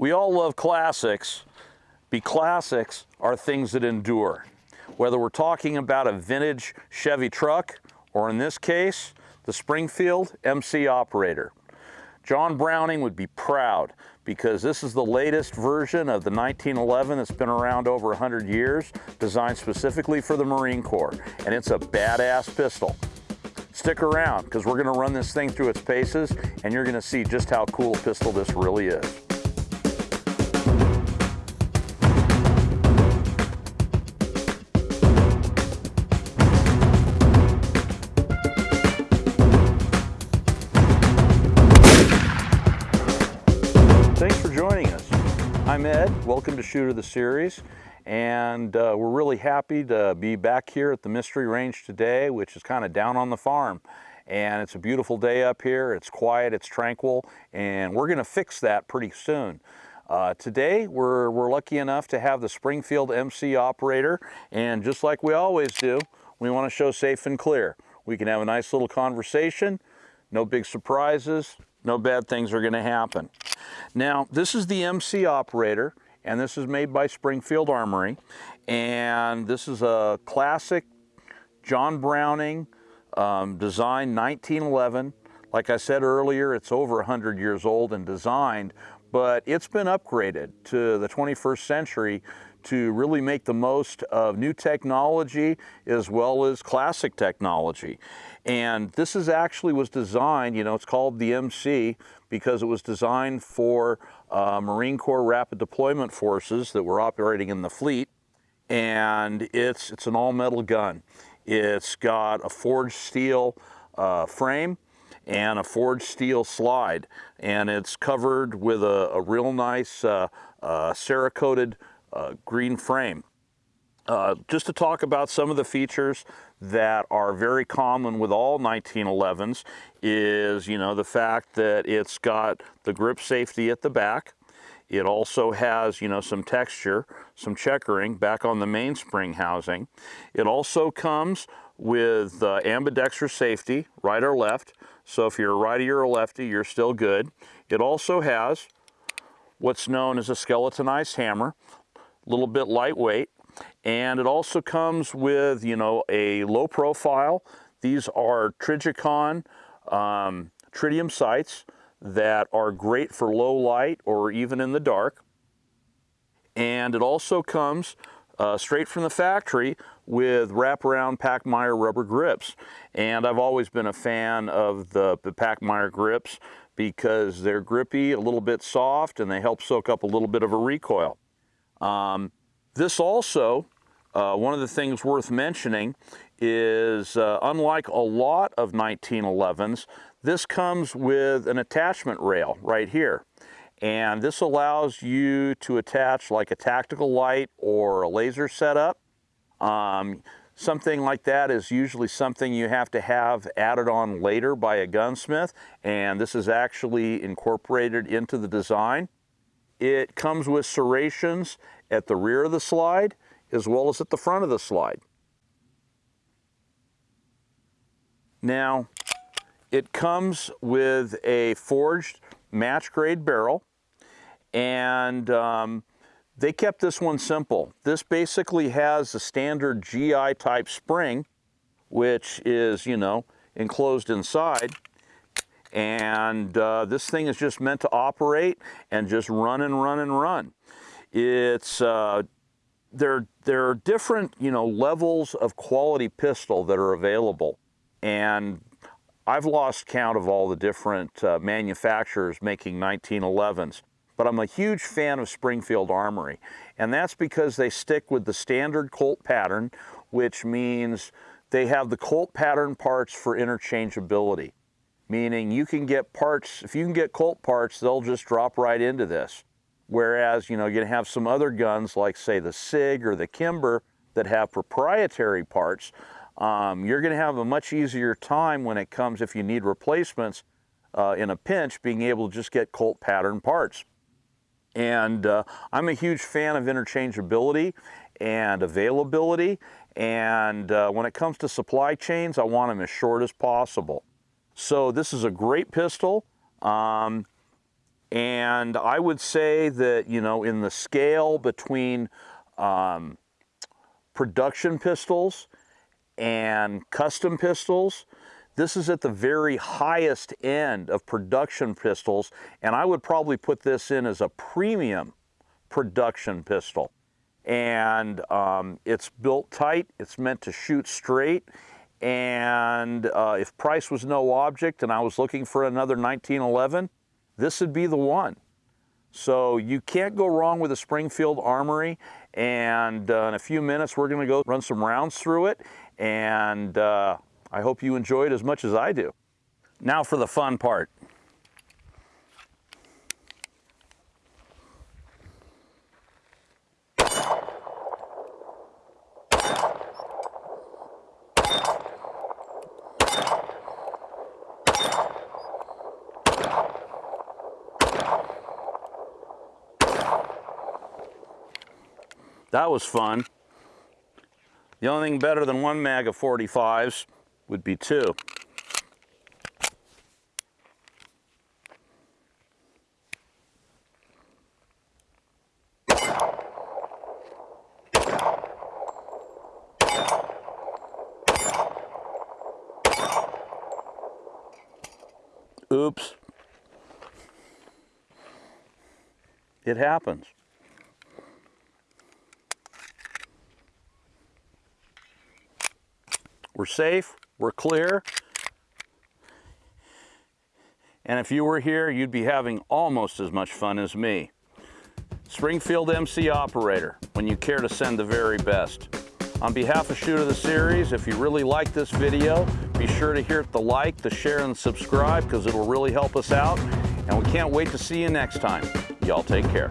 We all love classics, Be classics are things that endure. Whether we're talking about a vintage Chevy truck, or in this case, the Springfield MC Operator. John Browning would be proud because this is the latest version of the 1911 that's been around over 100 years, designed specifically for the Marine Corps, and it's a badass pistol. Stick around because we're going to run this thing through its paces and you're going to see just how cool a pistol this really is. I'm Ed, welcome to Shooter the Series, and uh, we're really happy to be back here at the Mystery Range today, which is kind of down on the farm. And it's a beautiful day up here, it's quiet, it's tranquil, and we're gonna fix that pretty soon. Uh, today, we're, we're lucky enough to have the Springfield MC operator, and just like we always do, we wanna show safe and clear. We can have a nice little conversation, no big surprises, no bad things are gonna happen. Now, this is the MC operator, and this is made by Springfield Armory, and this is a classic John Browning um, design 1911. Like I said earlier, it's over 100 years old and designed, but it's been upgraded to the 21st century to really make the most of new technology as well as classic technology. And this is actually was designed, you know, it's called the MC because it was designed for uh, Marine Corps Rapid Deployment Forces that were operating in the fleet. And it's, it's an all-metal gun. It's got a forged steel uh, frame and a forged steel slide. And it's covered with a, a real nice uh, uh Cerakoted uh, green frame. Uh, just to talk about some of the features that are very common with all 1911s is, you know, the fact that it's got the grip safety at the back. It also has, you know, some texture, some checkering back on the mainspring housing. It also comes with uh, ambidextrous safety, right or left. So if you're a righty or a lefty, you're still good. It also has what's known as a skeletonized hammer, a little bit lightweight. And it also comes with, you know, a low profile. These are Trijicon um, tritium sights that are great for low light or even in the dark. And it also comes uh, straight from the factory with wraparound Pachmayr rubber grips. And I've always been a fan of the, the Pachmayr grips because they're grippy, a little bit soft, and they help soak up a little bit of a recoil. Um, this also, uh, one of the things worth mentioning is uh, unlike a lot of 1911s, this comes with an attachment rail right here. And this allows you to attach like a tactical light or a laser setup. Um, something like that is usually something you have to have added on later by a gunsmith. And this is actually incorporated into the design. It comes with serrations at the rear of the slide as well as at the front of the slide. Now, it comes with a forged match grade barrel and um, they kept this one simple. This basically has a standard GI type spring, which is, you know, enclosed inside and uh, this thing is just meant to operate and just run and run and run. It's uh, there. There are different, you know, levels of quality pistol that are available, and I've lost count of all the different uh, manufacturers making 1911s. But I'm a huge fan of Springfield Armory, and that's because they stick with the standard Colt pattern, which means they have the Colt pattern parts for interchangeability meaning you can get parts, if you can get Colt parts, they'll just drop right into this. Whereas, you know, you're gonna have some other guns like say the SIG or the Kimber that have proprietary parts, um, you're gonna have a much easier time when it comes, if you need replacements uh, in a pinch, being able to just get Colt pattern parts. And uh, I'm a huge fan of interchangeability and availability. And uh, when it comes to supply chains, I want them as short as possible. So this is a great pistol. Um, And I would say that, you know, in the scale between um, production pistols and custom pistols, this is at the very highest end of production pistols, and I would probably put this in as a premium production pistol. And um, it's built tight, it's meant to shoot straight, and uh, if price was no object and I was looking for another 1911, this would be the one. So you can't go wrong with a Springfield Armory, and uh, in a few minutes we're gonna go run some rounds through it, and uh, I hope you enjoy it as much as I do. Now for the fun part. That was fun. The only thing better than one mag of 45s would be two. Oops. It happens. We're safe, we're clear. And if you were here, you'd be having almost as much fun as me. Springfield MC operator, when you care to send the very best. On behalf of Shoot of the Series, if you really like this video, be sure to hit the like, the share, and subscribe because it'll really help us out. And we can't wait to see you next time. Y'all take care.